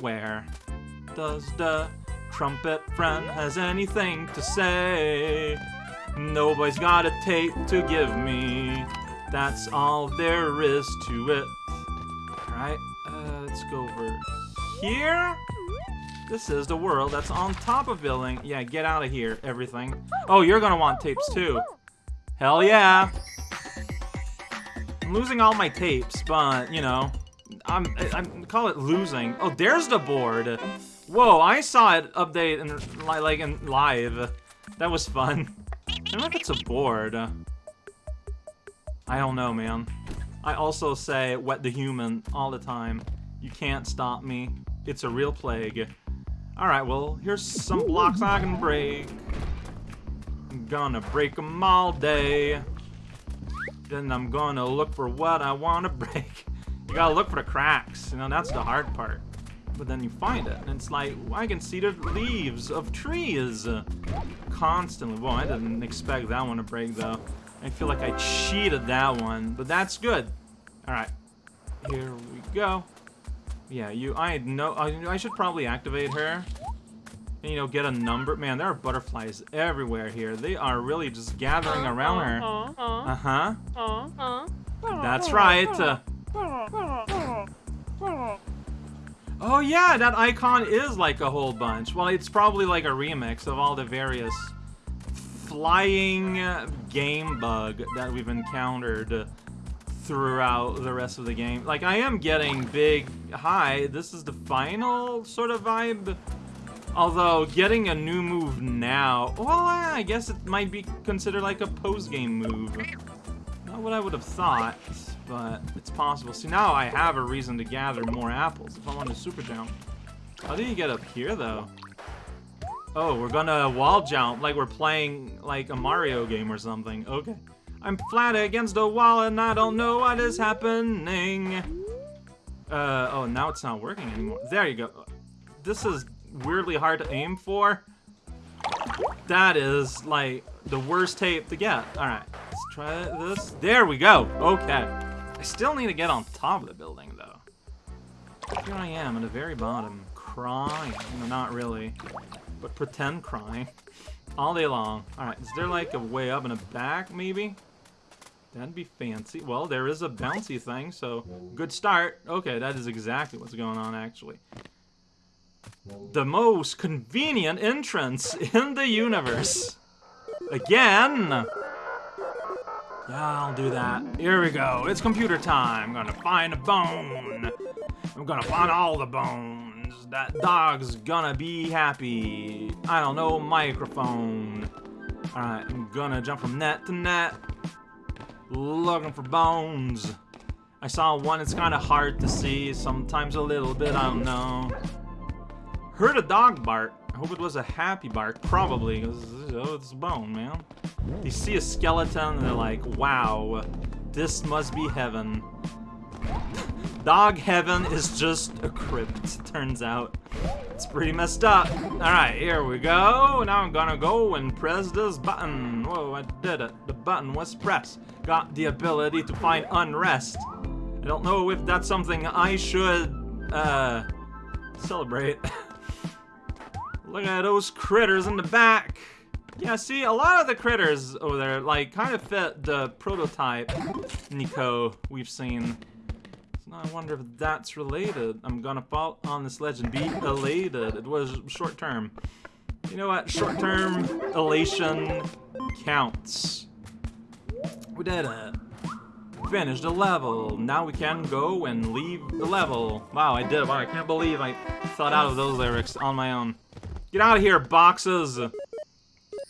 Where does the trumpet friend has anything to say? Nobody's got a tape to give me. That's all there is to it. Alright, uh, let's go over here. This is the world that's on top of building. Yeah, get out of here, everything. Oh, you're gonna want tapes too. Hell yeah. I'm losing all my tapes, but, you know, I'm, I'm, call it losing. Oh, there's the board. Whoa, I saw it update and like in live. That was fun. I don't know if it's a board. I don't know, man. I also say wet the human all the time. You can't stop me. It's a real plague. Alright, well, here's some blocks I can break. I'm gonna break them all day. Then I'm gonna look for what I want to break. You gotta look for the cracks, you know, that's the hard part. But then you find it, and it's like, I can see the leaves of trees constantly. Well, I didn't expect that one to break, though. I feel like I cheated that one, but that's good. Alright, here we go. Yeah, you. I know. I, I should probably activate her. And, you know, get a number. Man, there are butterflies everywhere here. They are really just gathering around her. Uh huh. That's right. Uh, oh yeah, that icon is like a whole bunch. Well, it's probably like a remix of all the various flying game bug that we've encountered throughout the rest of the game. Like, I am getting big, high. this is the final sort of vibe. Although, getting a new move now, well, eh, I guess it might be considered like a post-game move. Not what I would have thought, but it's possible. See, now I have a reason to gather more apples if I want to super jump. How do you get up here, though? Oh, we're gonna wall jump like we're playing like a Mario game or something. Okay. I'm flat against the wall and I don't know what is happening. Uh, oh, now it's not working anymore. There you go. This is weirdly hard to aim for. That is, like, the worst tape to get. Alright, let's try this. There we go. Okay. I still need to get on top of the building, though. Here I am at the very bottom, crying. No, not really, but pretend crying. All day long. Alright, is there like a way up and a back, maybe? That'd be fancy. Well, there is a bouncy thing, so good start. Okay, that is exactly what's going on, actually. The most convenient entrance in the universe. Again! I'll do that. Here we go. It's computer time. I'm gonna find a bone. I'm gonna find all the bones. That dog's gonna be happy. I don't know, microphone. Alright, I'm gonna jump from net to net. Looking for bones. I saw one, it's kind of hard to see, sometimes a little bit, I don't know. Heard a dog bark. I hope it was a happy bark, probably, because oh, it's bone, man. They see a skeleton and they're like, wow, this must be heaven. Dog heaven is just a crypt, turns out. It's pretty messed up. Alright, here we go. Now I'm gonna go and press this button. Whoa, I did it. The button was pressed. Got the ability to find unrest. I don't know if that's something I should, uh, celebrate. Look at those critters in the back. Yeah, see, a lot of the critters over there, like, kind of fit the prototype Nico we've seen. I wonder if that's related. I'm gonna fall on this ledge and be elated. It was short term. You know what? Short term elation counts. We did it. Finished the level. Now we can go and leave the level. Wow, I did. Wow, I can't believe I thought out of those lyrics on my own. Get out of here, boxes!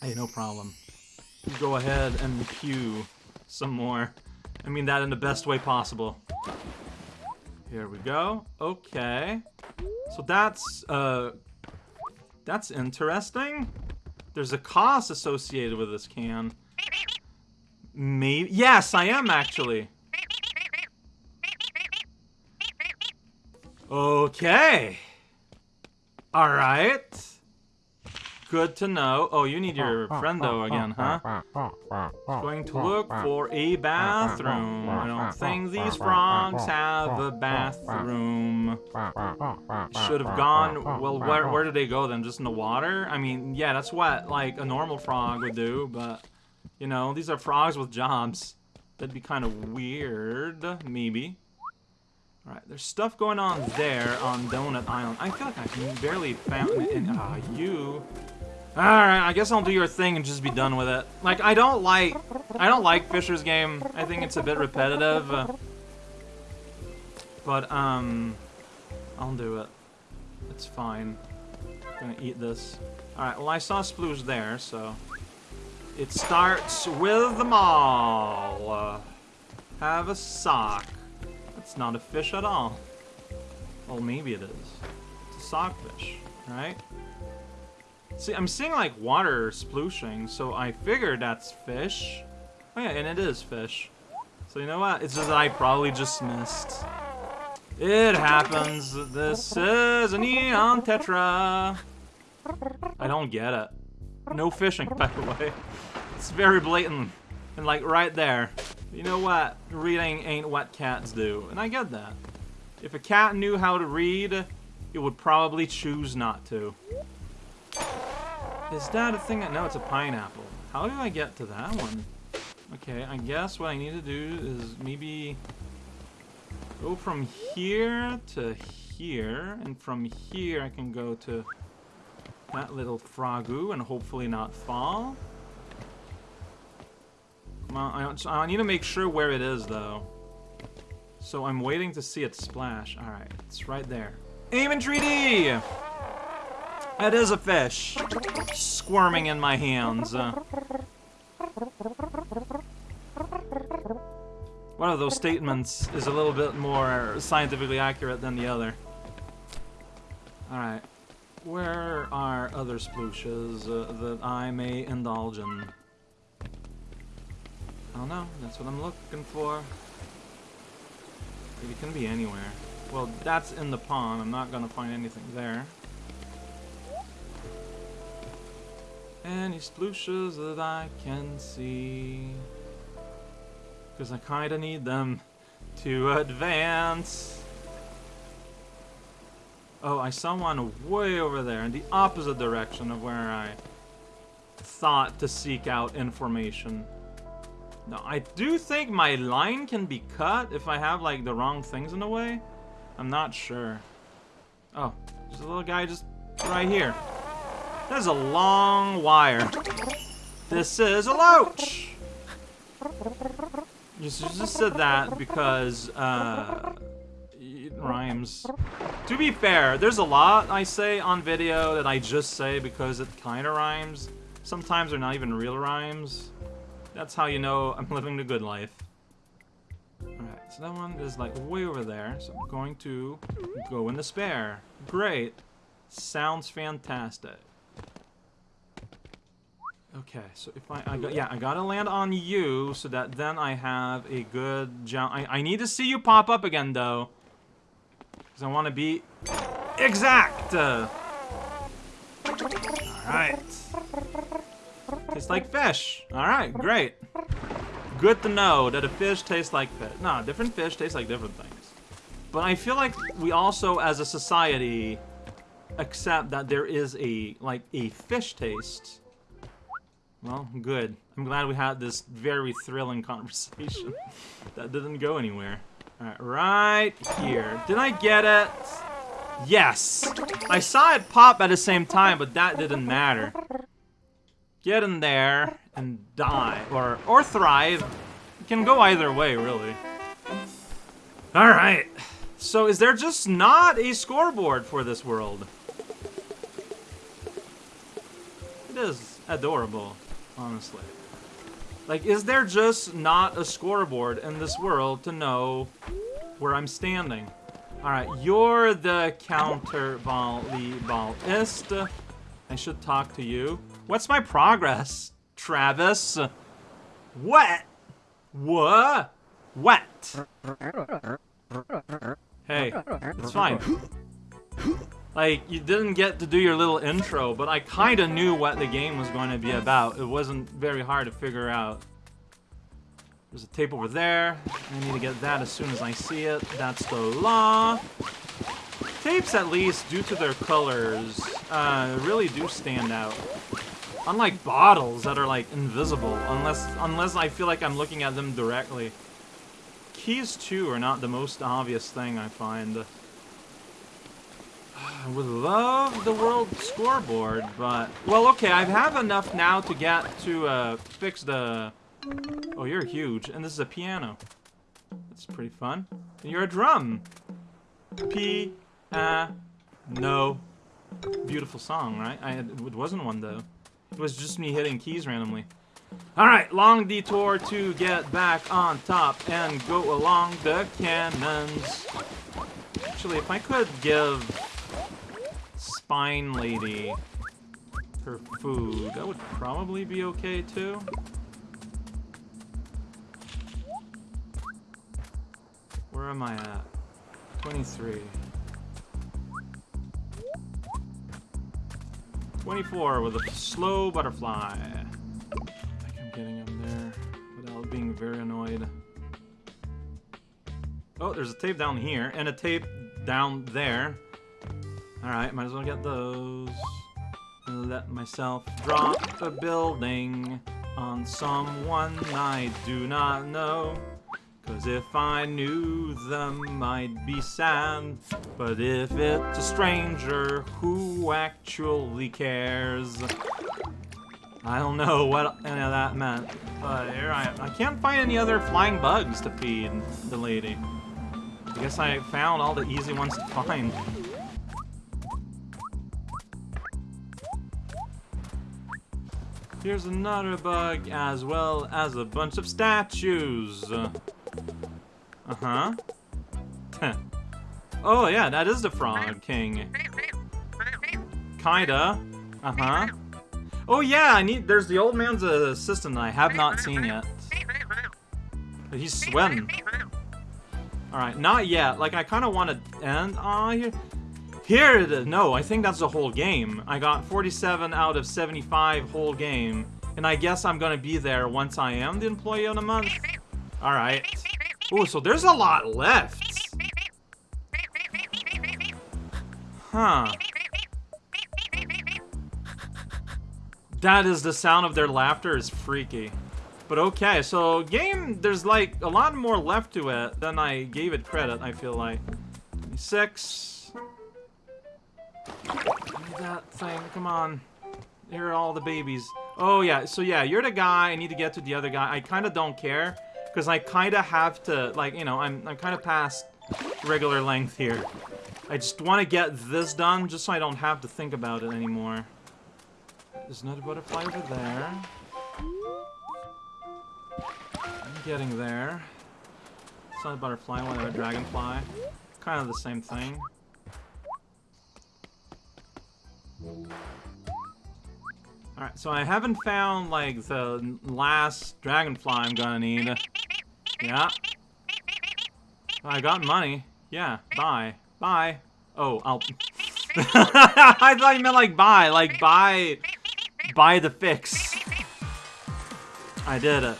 Hey, no problem. Go ahead and pew some more. I mean that in the best way possible. Here we go. Okay. So that's, uh... That's interesting. There's a cost associated with this can. Maybe- Yes, I am, actually. Okay. Alright. Good to know. Oh, you need your friend though again, huh? Going to look for a bathroom. I don't think these frogs have a bathroom. Should have gone. Well, where, where did they go then? Just in the water? I mean, yeah, that's what, like, a normal frog would do, but, you know, these are frogs with jobs. That'd be kind of weird, maybe. Alright, there's stuff going on there on Donut Island. I feel like I can barely found it. Ah, uh, you. Alright, I guess I'll do your thing and just be done with it. Like, I don't like... I don't like Fisher's game. I think it's a bit repetitive. Uh, but, um... I'll do it. It's fine. I'm gonna eat this. Alright, well I saw Sploosh there, so... It starts with the mall. Have a sock. It's not a fish at all. Well, maybe it is. It's a sockfish, right? See, I'm seeing like water splooshing, so I figured that's fish. Oh yeah, and it is fish. So you know what? It's just that I probably just missed. It happens. This is a neon tetra. I don't get it. No fishing, by the way. It's very blatant. And like right there. You know what? Reading ain't what cats do. And I get that. If a cat knew how to read, it would probably choose not to. Is that a thing? That, No, it's a pineapple. How do I get to that one? Okay, I guess what I need to do is maybe go from here to here, and from here I can go to that little frogu and hopefully not fall. On, I, I need to make sure where it is though. So I'm waiting to see it splash. Alright, it's right there. Aim in 3D! That is a fish. Squirming in my hands. Uh, one of those statements is a little bit more scientifically accurate than the other. Alright. Where are other splooshes uh, that I may indulge in? I don't know. That's what I'm looking for. It can be anywhere. Well, that's in the pond. I'm not gonna find anything there. Any splooshes that I can see. Because I kinda need them to advance. Oh, I saw one way over there in the opposite direction of where I thought to seek out information. Now, I do think my line can be cut if I have, like, the wrong things in the way. I'm not sure. Oh, there's a little guy just right here. There's a long wire. This is a loach! Just, just said that because, uh, it rhymes. To be fair, there's a lot I say on video that I just say because it kind of rhymes. Sometimes they're not even real rhymes. That's how you know I'm living the good life. Alright, so that one is like way over there, so I'm going to go in the spare. Great. Sounds fantastic. Okay, so if I, I got, yeah, I gotta land on you so that then I have a good jump. I, I need to see you pop up again, though. Because I want to be exact. Uh, Alright. Tastes like fish. Alright, great. Good to know that a fish tastes like fish. No, different fish taste like different things. But I feel like we also, as a society, accept that there is a, like, a fish taste well, good. I'm glad we had this very thrilling conversation that didn't go anywhere. Alright, right here. Did I get it? Yes! I saw it pop at the same time, but that didn't matter. Get in there and die. Or, or thrive. It can go either way, really. Alright. So is there just not a scoreboard for this world? It is adorable honestly. Like, is there just not a scoreboard in this world to know where I'm standing? Alright, you're the counter volleyballist. I should talk to you. What's my progress, Travis? What? What? What? Hey, it's fine. Like, you didn't get to do your little intro, but I kind of knew what the game was going to be about. It wasn't very hard to figure out. There's a tape over there. I need to get that as soon as I see it. That's the law. Tapes, at least, due to their colors, uh, really do stand out. Unlike bottles that are, like, invisible, unless, unless I feel like I'm looking at them directly. Keys, too, are not the most obvious thing, I find. I would love the world scoreboard, but... Well, okay, I have enough now to get to uh, fix the... Oh, you're huge, and this is a piano. That's pretty fun. And you're a drum. P... Uh... No. Beautiful song, right? I it wasn't one, though. It was just me hitting keys randomly. Alright, long detour to get back on top and go along the cannons. Actually, if I could give Spine Lady her food. That would probably be okay, too. Where am I at? 23. 24 with a slow butterfly. I think I'm getting him there without being very annoyed. Oh, there's a tape down here and a tape down there. Alright, might as well get those. Let myself drop a building on someone I do not know. Cause if I knew them, I'd be sad. But if it's a stranger who actually cares, I don't know what any of that meant. But here I am. I can't find any other flying bugs to feed the lady. I guess I found all the easy ones to find. Here's another bug, as well as a bunch of statues. Uh-huh. oh, yeah, that is the Frog King. Kinda. Uh-huh. Oh, yeah, I need... There's the old man's assistant that I have not seen yet. He's sweating. Alright, not yet. Like, I kind of want to end... Aw, here... Here it is. No, I think that's the whole game. I got 47 out of 75 whole game. And I guess I'm gonna be there once I am the employee of the month. Alright. Oh, so there's a lot left. Huh. That is the sound of their laughter is freaky. But okay, so game, there's like a lot more left to it than I gave it credit, I feel like. Six that thing, come on. Here are all the babies. Oh, yeah, so yeah, you're the guy, I need to get to the other guy. I kind of don't care, because I kind of have to, like, you know, I'm, I'm kind of past regular length here. I just want to get this done, just so I don't have to think about it anymore. There's another butterfly over there. I'm getting there. It's not a butterfly, whatever, dragonfly. Kind of the same thing. Alright, so I haven't found, like, the last dragonfly I'm gonna need. Yeah. I got money. Yeah, bye. Bye. Oh, I'll... I thought you meant, like, buy. Like, buy... Buy the fix. I did it.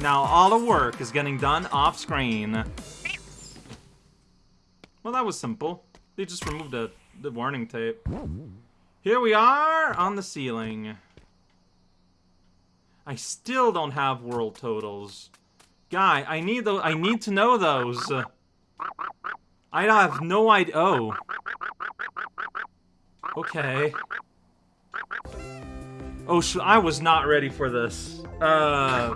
Now, all the work is getting done off-screen. Well, that was simple. They just removed the, the warning tape. Here we are on the ceiling. I still don't have world totals. Guy, I need those. I need to know those. I have no idea. Oh. Okay. Oh, I was not ready for this. Uh,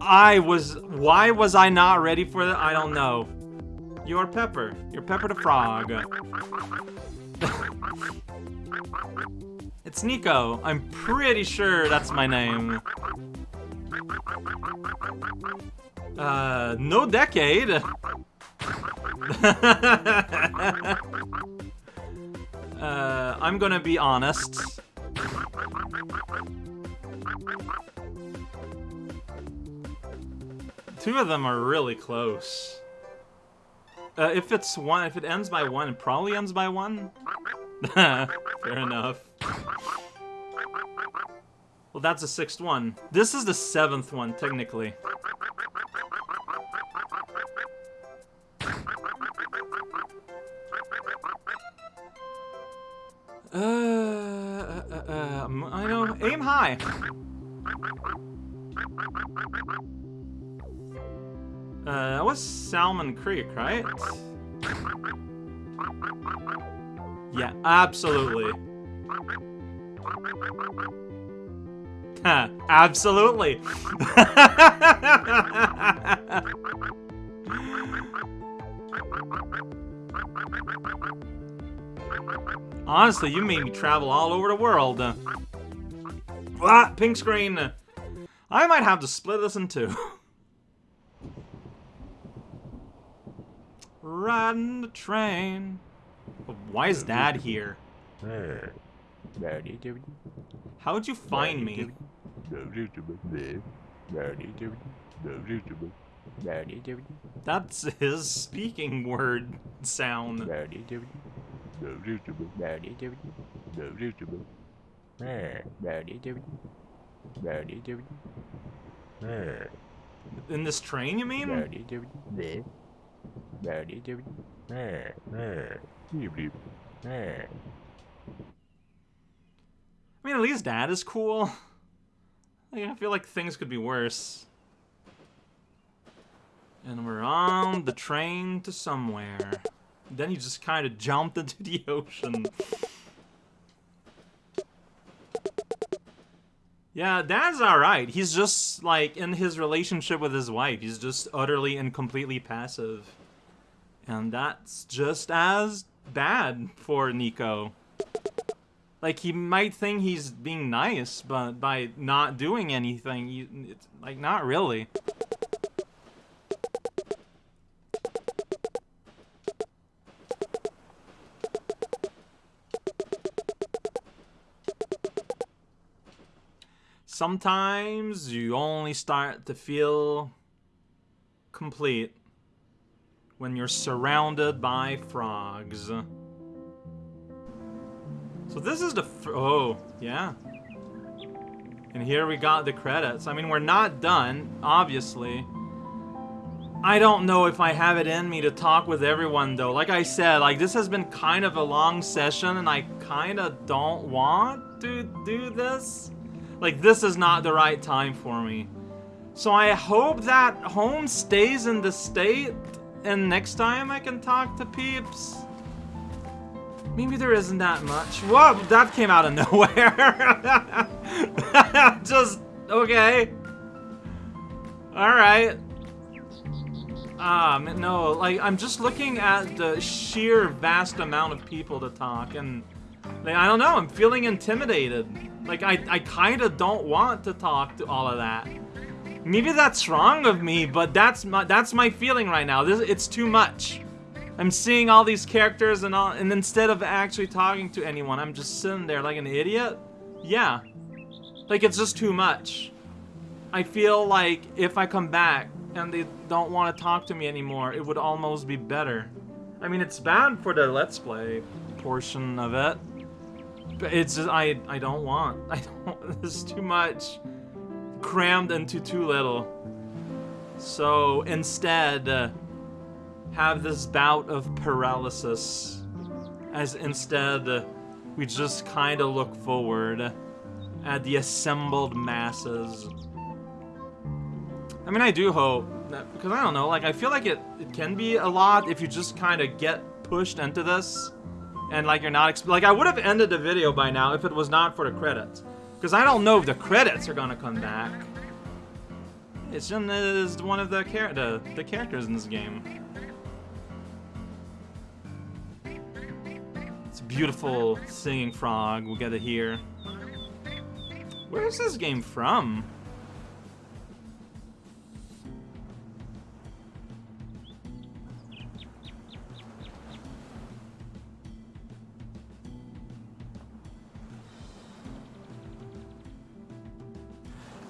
I was. Why was I not ready for that? I don't know. You're Pepper. You're Pepper the Frog. It's Nico. I'm pretty sure that's my name. Uh, no decade. uh, I'm gonna be honest. Two of them are really close. Uh, if it's one, if it ends by one, it probably ends by one. Fair enough. Well, that's the sixth one. This is the seventh one, technically. Uh, uh, uh, uh, I know. Aim high. Uh, that was Salmon Creek, right? Yeah, absolutely. absolutely. Honestly, you made me travel all over the world. Ah, pink screen. I might have to split this in two. Riding the train. Why is Dad here? How'd you find me? That's his speaking word sound. In this train, you mean? I mean, at least Dad is cool. I feel like things could be worse. And we're on the train to somewhere. Then he just kind of jumped into the ocean. Yeah, Dad's alright. He's just, like, in his relationship with his wife, he's just utterly and completely passive. And that's just as bad for Nico. Like, he might think he's being nice, but by not doing anything, you, it's, like, not really. Sometimes you only start to feel complete when you're surrounded by frogs. So this is the oh, yeah. And here we got the credits. I mean, we're not done, obviously. I don't know if I have it in me to talk with everyone, though. Like I said, like, this has been kind of a long session, and I kind of don't want to do this. Like, this is not the right time for me. So I hope that home stays in the state, and next time I can talk to peeps. Maybe there isn't that much. Whoa, that came out of nowhere. Just, okay. Alright. Um, no, like, I'm just looking at the sheer vast amount of people to talk, and, like, I don't know, I'm feeling intimidated. Like, I, I kind of don't want to talk to all of that. Maybe that's wrong of me, but that's my that's my feeling right now. This it's too much. I'm seeing all these characters and all, and instead of actually talking to anyone, I'm just sitting there like an idiot. Yeah, like it's just too much. I feel like if I come back and they don't want to talk to me anymore, it would almost be better. I mean, it's bad for the Let's Play portion of it. It's just, I, I don't want. I don't, this is too much. Crammed into too little. So instead, uh, have this bout of paralysis. As instead, uh, we just kind of look forward at the assembled masses. I mean, I do hope that, because I don't know, like, I feel like it, it can be a lot if you just kind of get pushed into this and like you're not like I would have ended the video by now if it was not for the credits. Because I don't know if the credits are gonna come back. It's just is one of the, the the characters in this game. It's a beautiful singing frog. We'll get it here. Where is this game from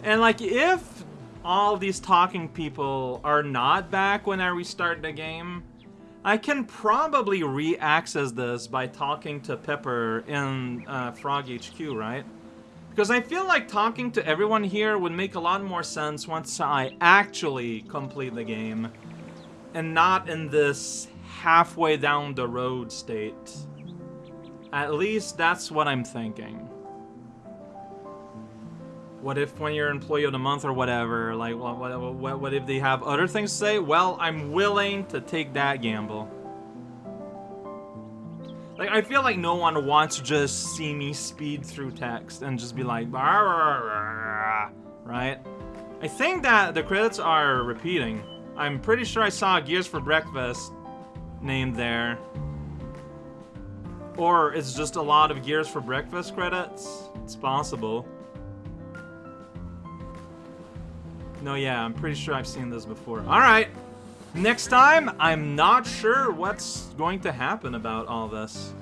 And like, if all these talking people are not back when I restart the game, I can probably re-access this by talking to Pepper in uh, Frog HQ, right? Because I feel like talking to everyone here would make a lot more sense once I actually complete the game. And not in this halfway down the road state. At least that's what I'm thinking. What if when you're employee of the month or whatever, like, what, what, what if they have other things to say? Well, I'm willing to take that gamble. Like, I feel like no one wants to just see me speed through text and just be like, right? I think that the credits are repeating. I'm pretty sure I saw Gears for Breakfast named there. Or it's just a lot of Gears for Breakfast credits. It's possible. No, yeah, I'm pretty sure I've seen this before. Alright. Next time, I'm not sure what's going to happen about all this.